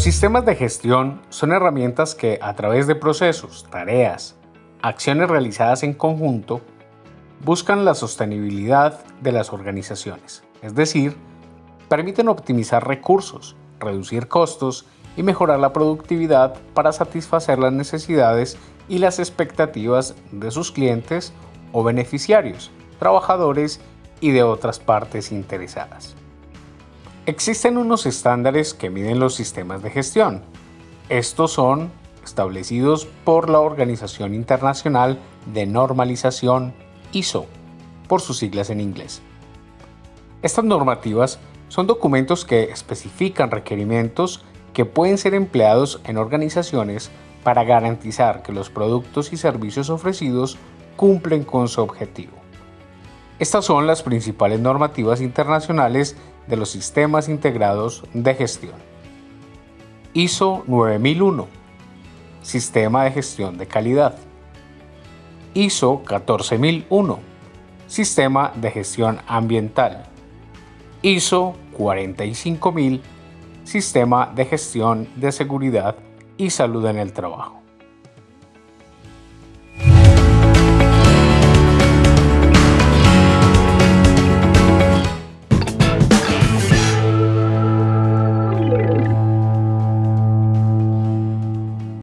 Los sistemas de gestión son herramientas que a través de procesos, tareas, acciones realizadas en conjunto, buscan la sostenibilidad de las organizaciones, es decir, permiten optimizar recursos, reducir costos y mejorar la productividad para satisfacer las necesidades y las expectativas de sus clientes o beneficiarios, trabajadores y de otras partes interesadas. Existen unos estándares que miden los sistemas de gestión. Estos son establecidos por la Organización Internacional de Normalización ISO, por sus siglas en inglés. Estas normativas son documentos que especifican requerimientos que pueden ser empleados en organizaciones para garantizar que los productos y servicios ofrecidos cumplen con su objetivo. Estas son las principales normativas internacionales de los sistemas integrados de gestión. ISO 9001 Sistema de gestión de calidad. ISO 14001 Sistema de gestión ambiental. ISO 45000 Sistema de gestión de seguridad y salud en el trabajo.